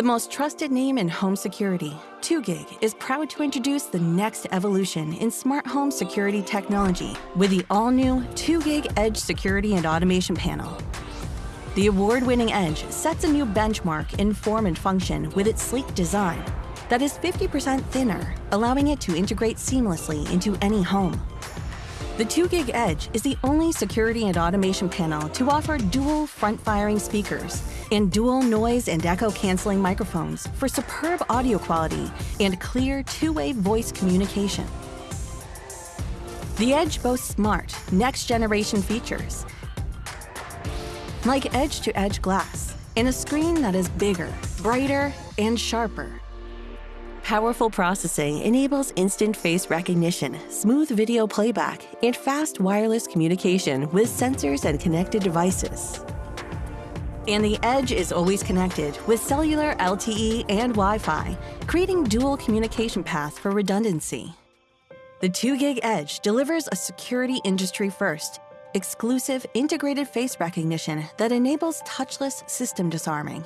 The most trusted name in home security, 2GIG, is proud to introduce the next evolution in smart home security technology with the all-new 2GIG Edge Security and Automation Panel. The award-winning Edge sets a new benchmark in form and function with its sleek design that is 50% thinner, allowing it to integrate seamlessly into any home. The 2GIG Edge is the only security and automation panel to offer dual front-firing speakers and dual noise and echo canceling microphones for superb audio quality and clear two-way voice communication. The Edge boasts smart, next-generation features like edge-to-edge -edge glass and a screen that is bigger, brighter, and sharper Powerful processing enables instant face recognition, smooth video playback, and fast wireless communication with sensors and connected devices. And the Edge is always connected with cellular LTE and Wi-Fi, creating dual communication paths for redundancy. The 2GIG Edge delivers a security industry first, exclusive integrated face recognition that enables touchless system disarming.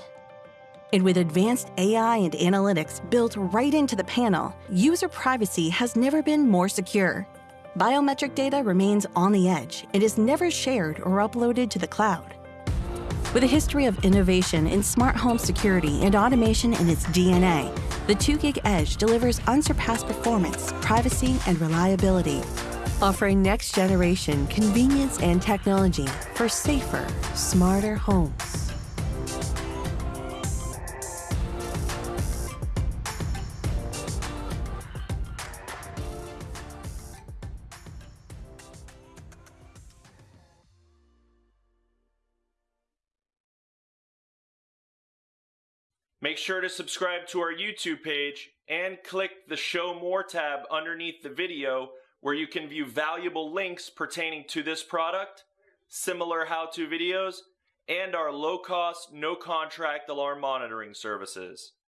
And with advanced AI and analytics built right into the panel, user privacy has never been more secure. Biometric data remains on the edge and is never shared or uploaded to the cloud. With a history of innovation in smart home security and automation in its DNA, the 2GIG Edge delivers unsurpassed performance, privacy, and reliability, offering next-generation convenience and technology for safer, smarter homes. Make sure to subscribe to our YouTube page and click the Show More tab underneath the video where you can view valuable links pertaining to this product, similar how-to videos, and our low-cost, no-contract alarm monitoring services.